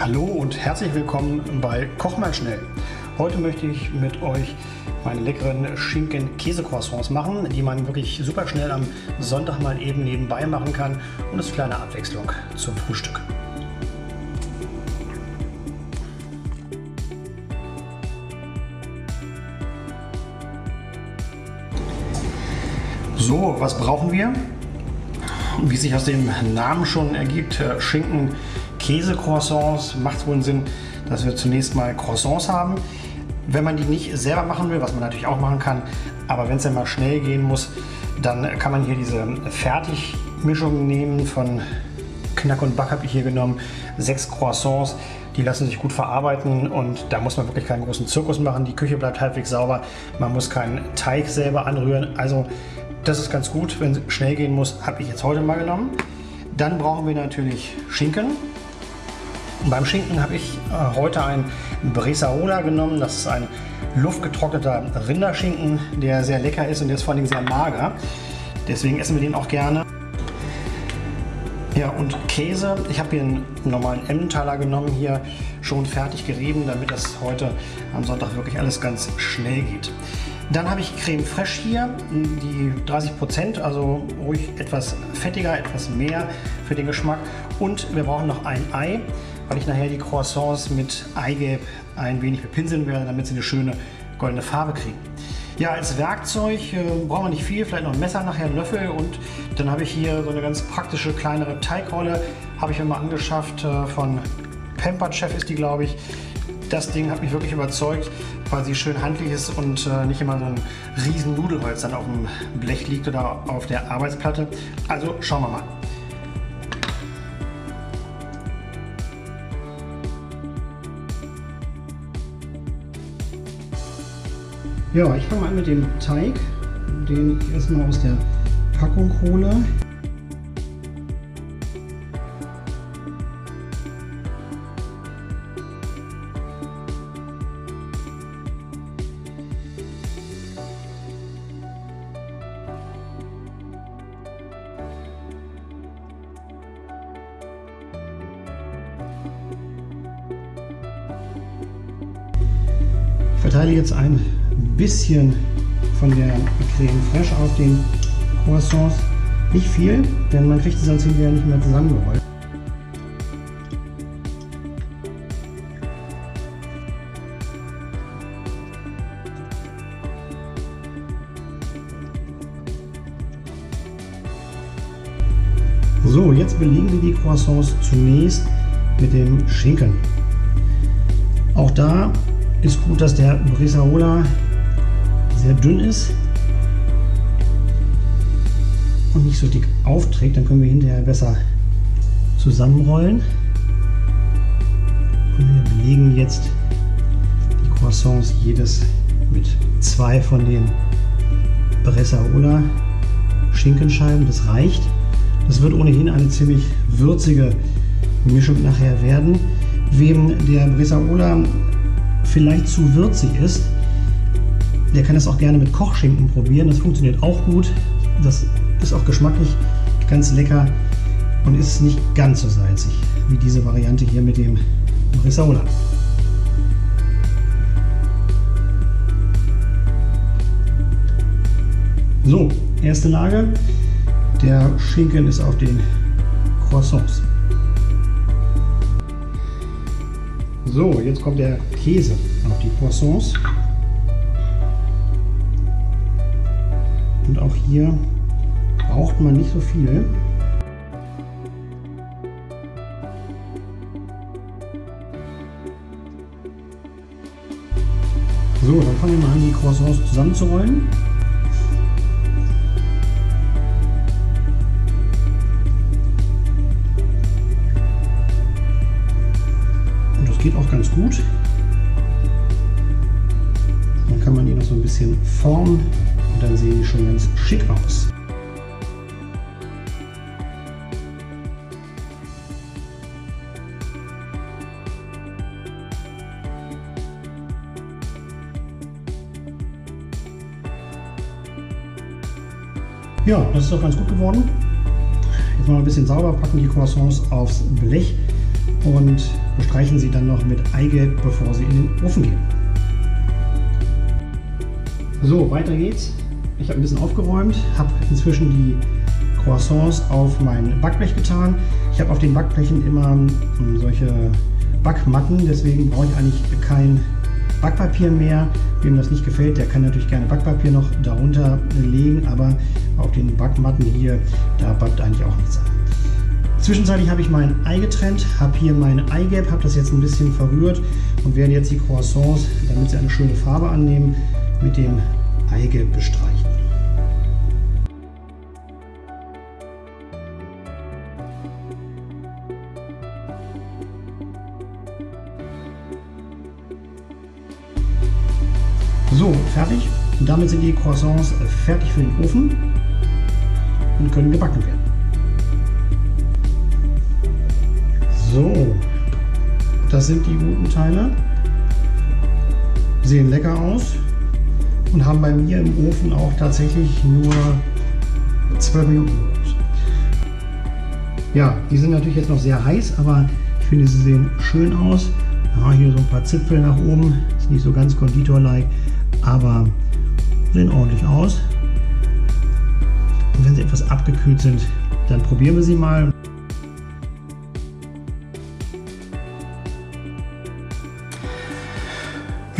Hallo und herzlich willkommen bei Koch mal schnell. Heute möchte ich mit euch meine leckeren Schinken-Käse-Croissants machen, die man wirklich super schnell am Sonntag mal eben nebenbei machen kann und es kleine Abwechslung zum Frühstück. So, was brauchen wir? Wie sich aus dem Namen schon ergibt, äh, Schinken, Käse-Croissants, macht wohl Sinn, dass wir zunächst mal Croissants haben. Wenn man die nicht selber machen will, was man natürlich auch machen kann, aber wenn es dann mal schnell gehen muss, dann kann man hier diese Fertigmischung nehmen von Knack und Back habe ich hier genommen. Sechs Croissants, die lassen sich gut verarbeiten und da muss man wirklich keinen großen Zirkus machen. Die Küche bleibt halbwegs sauber. Man muss keinen Teig selber anrühren. Also das ist ganz gut, wenn es schnell gehen muss, habe ich jetzt heute mal genommen. Dann brauchen wir natürlich Schinken. Beim Schinken habe ich äh, heute ein Bresaola genommen. Das ist ein luftgetrockneter Rinderschinken, der sehr lecker ist und der ist vor allem sehr mager. Deswegen essen wir den auch gerne. Ja, und Käse. Ich habe hier einen normalen Emmentaler genommen, hier schon fertig gerieben, damit das heute am Sonntag wirklich alles ganz schnell geht. Dann habe ich Creme Fraiche hier, die 30%, Prozent, also ruhig etwas fettiger, etwas mehr für den Geschmack. Und wir brauchen noch ein Ei, weil ich nachher die Croissants mit Eigelb ein wenig bepinseln werde, damit sie eine schöne goldene Farbe kriegen. Ja, als Werkzeug äh, brauchen wir nicht viel, vielleicht noch ein Messer, nachher einen Löffel und dann habe ich hier so eine ganz praktische kleinere Teigrolle, habe ich mir mal angeschafft äh, von Pampered Chef ist die, glaube ich. Das Ding hat mich wirklich überzeugt, weil sie schön handlich ist und äh, nicht immer so ein riesen Nudelholz dann auf dem Blech liegt oder auf der Arbeitsplatte. Also schauen wir mal. Ja, ich fange mal an mit dem Teig, den ich erstmal aus der Packung hole. verteile jetzt ein bisschen von der Creme Fraiche auf den Croissants. Nicht viel, denn man kriegt sie sonst hinterher nicht mehr zusammengerollt. So, jetzt belegen wir die Croissants zunächst mit dem Schinken. Auch da ist gut, dass der Bresaola sehr dünn ist und nicht so dick aufträgt. Dann können wir hinterher besser zusammenrollen. Und wir belegen jetzt die Croissants jedes mit zwei von den Bresaola Schinkenscheiben. Das reicht. Das wird ohnehin eine ziemlich würzige Mischung nachher werden. Wem der Bresaola vielleicht zu würzig ist, der kann das auch gerne mit Kochschinken probieren. Das funktioniert auch gut. Das ist auch geschmacklich ganz lecker und ist nicht ganz so salzig wie diese Variante hier mit dem Rissola. So, erste Lage. Der Schinken ist auf den Croissants. So, jetzt kommt der Käse auf die Croissants. Und auch hier braucht man nicht so viel. So, dann fangen wir mal an, die Croissants zusammenzurollen. Geht auch ganz gut. Dann kann man die noch so ein bisschen formen und dann sehen die schon ganz schick aus. Ja, das ist doch ganz gut geworden. Jetzt mal ein bisschen sauber packen die Croissants aufs Blech und bestreichen sie dann noch mit Eigelb, bevor sie in den Ofen gehen. So, weiter geht's. Ich habe ein bisschen aufgeräumt, habe inzwischen die Croissants auf mein Backblech getan. Ich habe auf den Backblechen immer hm, solche Backmatten, deswegen brauche ich eigentlich kein Backpapier mehr. Wem das nicht gefällt, der kann natürlich gerne Backpapier noch darunter legen, aber auf den Backmatten hier, da backt eigentlich auch nichts an. Zwischenzeitlich habe ich mein Ei getrennt, habe hier mein Eigelb, habe das jetzt ein bisschen verrührt und werde jetzt die Croissants, damit sie eine schöne Farbe annehmen, mit dem Eigelb bestreichen. So, fertig. Und damit sind die Croissants fertig für den Ofen und können gebacken werden. So, das sind die guten Teile. Sehen lecker aus und haben bei mir im Ofen auch tatsächlich nur 12 Minuten. Ja, die sind natürlich jetzt noch sehr heiß, aber ich finde, sie sehen schön aus. Ja, hier so ein paar Zipfel nach oben, ist nicht so ganz Konditor-like, aber sehen ordentlich aus. Und wenn sie etwas abgekühlt sind, dann probieren wir sie mal.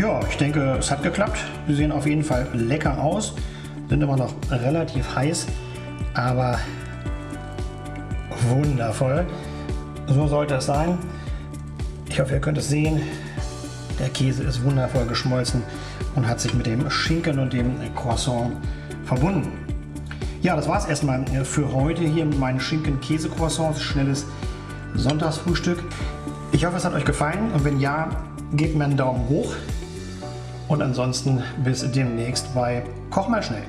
Ja, ich denke, es hat geklappt. Sie sehen auf jeden Fall lecker aus, sind immer noch relativ heiß, aber wundervoll. So sollte es sein. Ich hoffe, ihr könnt es sehen. Der Käse ist wundervoll geschmolzen und hat sich mit dem Schinken und dem Croissant verbunden. Ja, das war es erstmal für heute hier mit meinen Schinken-Käse-Croissants. Schnelles Sonntagsfrühstück. Ich hoffe, es hat euch gefallen und wenn ja, gebt mir einen Daumen hoch. Und ansonsten bis demnächst bei Koch mal schnell.